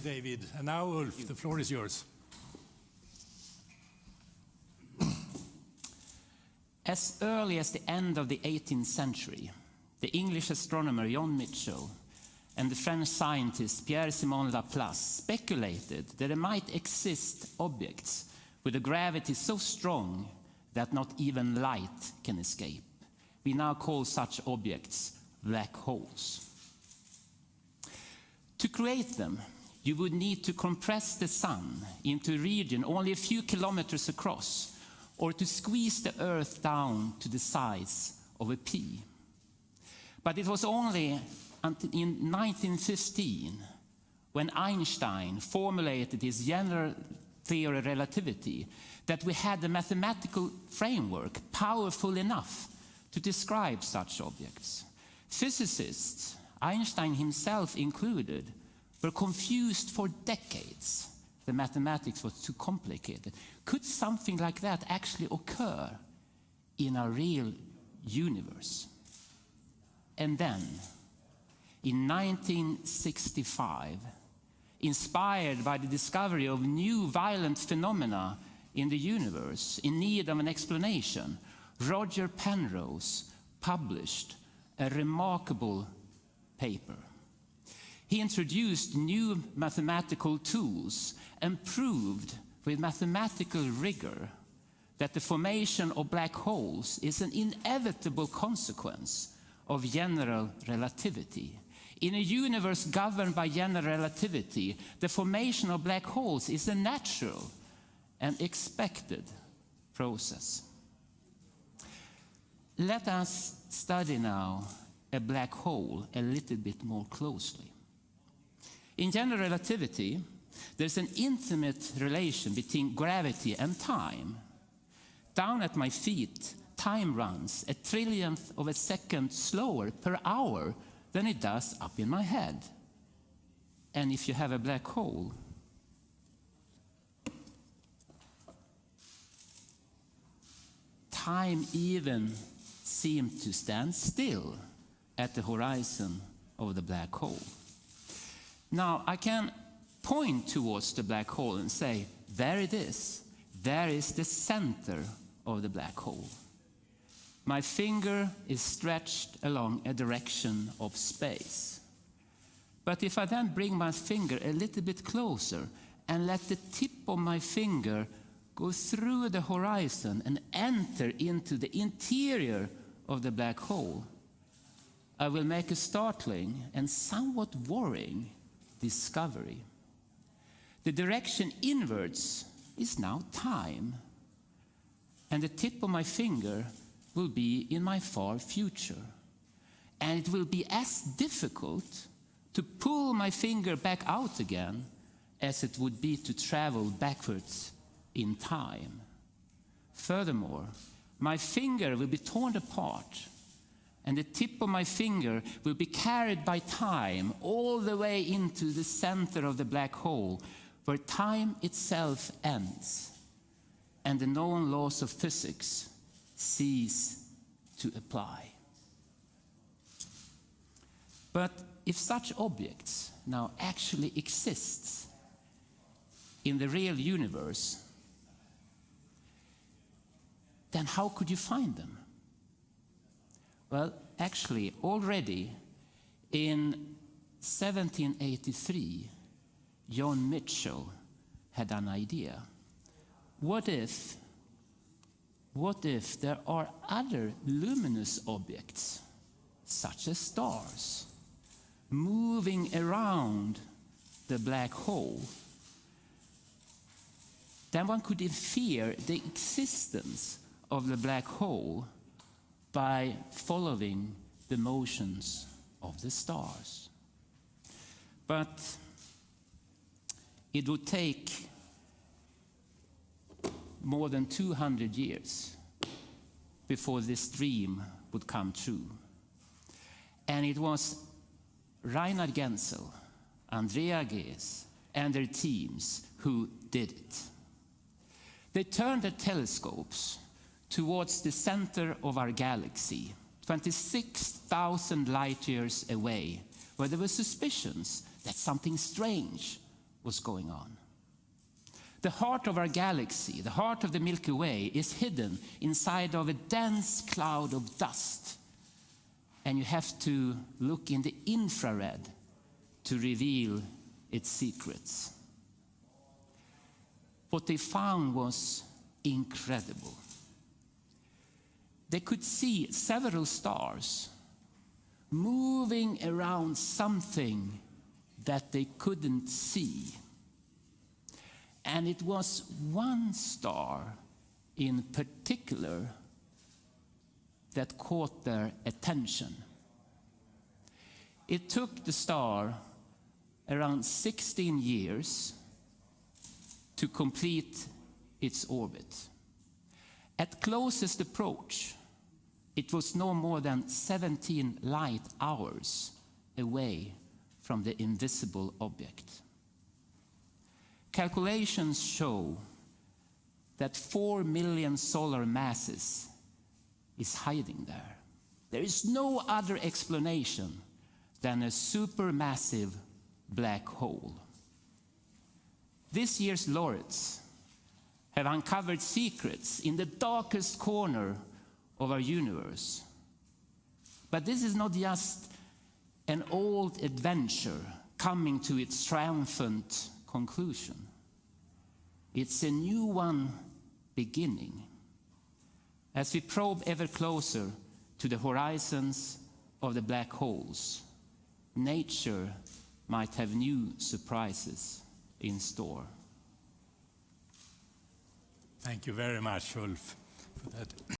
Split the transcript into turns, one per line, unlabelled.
David. And now, Ulf, the floor is yours.
As early as the end of the 18th century, the English astronomer John Michell and the French scientist Pierre-Simon Laplace speculated that there might exist objects with a gravity so strong that not even light can escape. We now call such objects black holes. To create them, you would need to compress the sun into a region only a few kilometers across or to squeeze the Earth down to the size of a pea. But it was only in 1915 when Einstein formulated his general theory of relativity that we had a mathematical framework powerful enough to describe such objects. Physicists, Einstein himself included, were confused for decades the mathematics was too complicated. Could something like that actually occur in a real universe? And then, in 1965, inspired by the discovery of new violent phenomena in the universe in need of an explanation, Roger Penrose published a remarkable paper. He introduced new mathematical tools and proved with mathematical rigor that the formation of black holes is an inevitable consequence of general relativity. In a universe governed by general relativity, the formation of black holes is a natural and expected process. Let us study now a black hole a little bit more closely. In general relativity, there's an intimate relation between gravity and time. Down at my feet, time runs a trillionth of a second slower per hour than it does up in my head. And if you have a black hole, time even seems to stand still at the horizon of the black hole. Now, I can point towards the black hole and say, there it is. There is the center of the black hole. My finger is stretched along a direction of space. But if I then bring my finger a little bit closer and let the tip of my finger go through the horizon and enter into the interior of the black hole, I will make a startling and somewhat worrying discovery. The direction inwards is now time. And the tip of my finger will be in my far future. And it will be as difficult to pull my finger back out again as it would be to travel backwards in time. Furthermore, my finger will be torn apart and the tip of my finger will be carried by time all the way into the center of the black hole where time itself ends and the known laws of physics cease to apply. But if such objects now actually exist in the real universe, then how could you find them? Well, actually, already in 1783, John Michell had an idea. What if, what if there are other luminous objects, such as stars, moving around the black hole? Then one could infer the existence of the black hole by following the motions of the stars. But it would take more than 200 years before this dream would come true. And it was Reinhard Genzel, Andrea Ghez, and their teams who did it. They turned their telescopes towards the center of our galaxy, 26,000 light years away, where there were suspicions that something strange was going on. The heart of our galaxy, the heart of the Milky Way, is hidden inside of a dense cloud of dust. And you have to look in the infrared to reveal its secrets. What they found was incredible. They could see several stars moving around something that they couldn't see. And it was one star in particular that caught their attention. It took the star around 16 years to complete its orbit. At closest approach, it was no more than 17 light hours away from the invisible object. Calculations show that 4 million solar masses is hiding there. There is no other explanation than a supermassive black hole. This year's laureates have uncovered secrets in the darkest corner of our universe. But this is not just an old adventure coming to its triumphant conclusion. It's a new one beginning. As we probe ever closer to the horizons of the black holes, nature might have new surprises in store.
Thank you very much, Ulf, for that